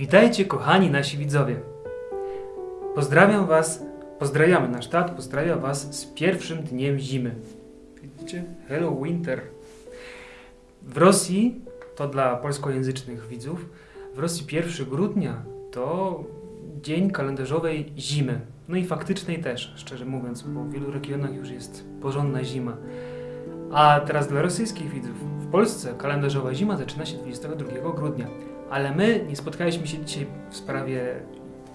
Witajcie kochani nasi widzowie. Pozdrawiam was, pozdrawiamy nasz tat, pozdrawia was z pierwszym dniem zimy. Widzicie? Hello Winter. W Rosji, to dla polskojęzycznych widzów, w Rosji 1 grudnia to dzień kalendarzowej zimy. No i faktycznej też, szczerze mówiąc, bo w wielu regionach już jest porządna zima. A teraz dla rosyjskich widzów. W Polsce kalendarzowa zima zaczyna się 22 grudnia. Ale my nie spotkaliśmy się dzisiaj w sprawie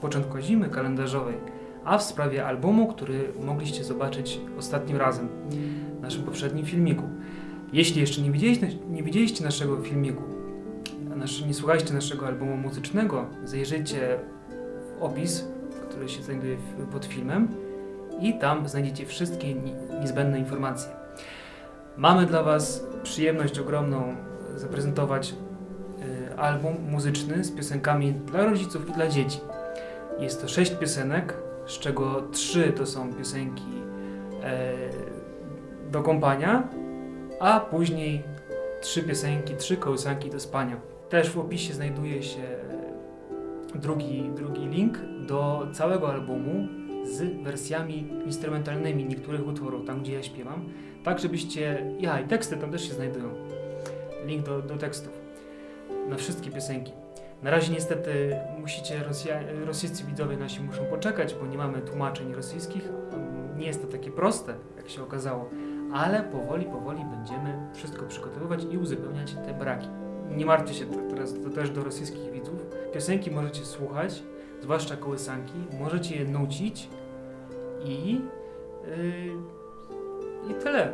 początku zimy kalendarzowej, a w sprawie albumu, który mogliście zobaczyć ostatnim razem w naszym poprzednim filmiku. Jeśli jeszcze nie widzieliście, nie widzieliście naszego filmiku, nie słuchaliście naszego albumu muzycznego, zajrzyjcie w opis, który się znajduje pod filmem i tam znajdziecie wszystkie ni- niezbędne informacje. Mamy dla Was przyjemność ogromną zaprezentować y, album muzyczny z piosenkami dla rodziców i dla dzieci. Jest to sześć piosenek, z czego trzy to są piosenki e, do kąpania, a później trzy piosenki, trzy kołysanki do spania. Też w opisie znajduje się drugi, drugi link do całego albumu z wersjami instrumentalnymi niektórych utworów, tam gdzie ja śpiewam, tak żebyście... Ja, i teksty tam też się znajdują. Link do, do tekstów na wszystkie piosenki. Na razie niestety musicie, Rosja, rosyjscy widzowie nasi muszą poczekać, bo nie mamy tłumaczeń rosyjskich. Nie jest to takie proste, jak się okazało, ale powoli, powoli będziemy wszystko przygotowywać i uzupełniać te braki. Nie martwcie się teraz to też do rosyjskich widzów. Piosenki możecie słuchać, zwłaszcza kołysanki, możecie je nucić i, yy, i tyle.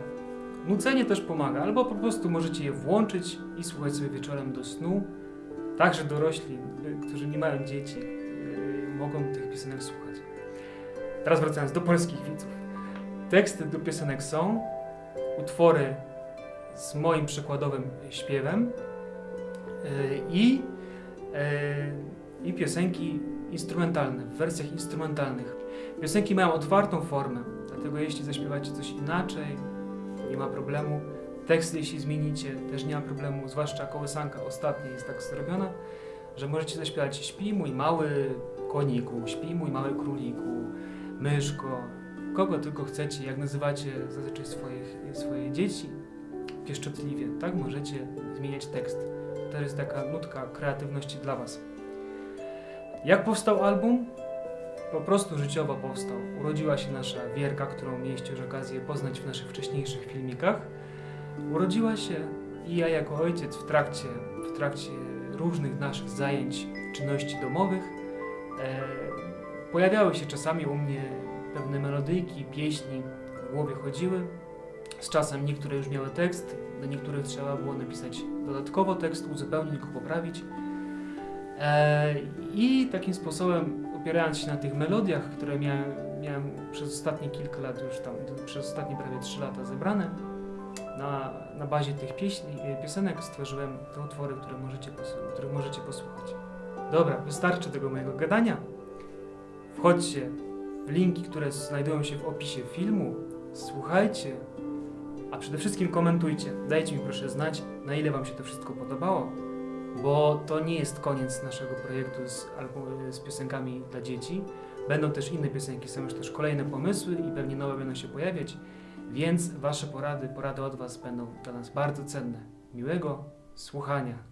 Nucenie też pomaga, albo po prostu możecie je włączyć i słuchać sobie wieczorem do snu. Także dorośli, y, którzy nie mają dzieci, y, mogą tych piosenek słuchać. Teraz wracając do polskich widzów. Teksty do piosenek są, utwory z moim przykładowym śpiewem y, i, y, i piosenki instrumentalne, w wersjach instrumentalnych. Piosenki mają otwartą formę, dlatego jeśli zaśpiewacie coś inaczej, nie ma problemu. Teksty, jeśli zmienicie, też nie ma problemu, zwłaszcza kołysanka ostatnia jest tak zrobiona, że możecie zaśpiewać Śpi mój mały koniku, śpi mój mały króliku, myszko, kogo tylko chcecie, jak nazywacie zazwyczaj swoich, swoje dzieci, pieszczotliwie, tak możecie zmieniać tekst. To jest taka nutka kreatywności dla Was. Jak powstał album? Po prostu życiowo powstał. Urodziła się nasza Wierka, którą mieliście już okazję poznać w naszych wcześniejszych filmikach. Urodziła się i ja jako ojciec w trakcie, w trakcie różnych naszych zajęć, czynności domowych e, pojawiały się czasami u mnie pewne melodyjki, pieśni w głowie chodziły. Z czasem niektóre już miały tekst, do niektórych trzeba było napisać dodatkowo tekst, uzupełnić go, poprawić. E, I takim sposobem, opierając się na tych melodiach, które miałem, miałem przez ostatnie kilka lat już tam, przez ostatnie prawie 3 lata zebrane, na, na bazie tych pieśni, piosenek stworzyłem te utwory, które możecie, których możecie posłuchać. Dobra, wystarczy tego mojego gadania. Wchodźcie w linki, które znajdują się w opisie filmu, słuchajcie, a przede wszystkim komentujcie. Dajcie mi proszę znać, na ile Wam się to wszystko podobało, bo to nie jest koniec naszego projektu z, z piosenkami dla dzieci. Będą też inne piosenki, są już też kolejne pomysły i pewnie nowe będą się pojawiać, więc Wasze porady, porady od Was będą dla nas bardzo cenne. Miłego słuchania.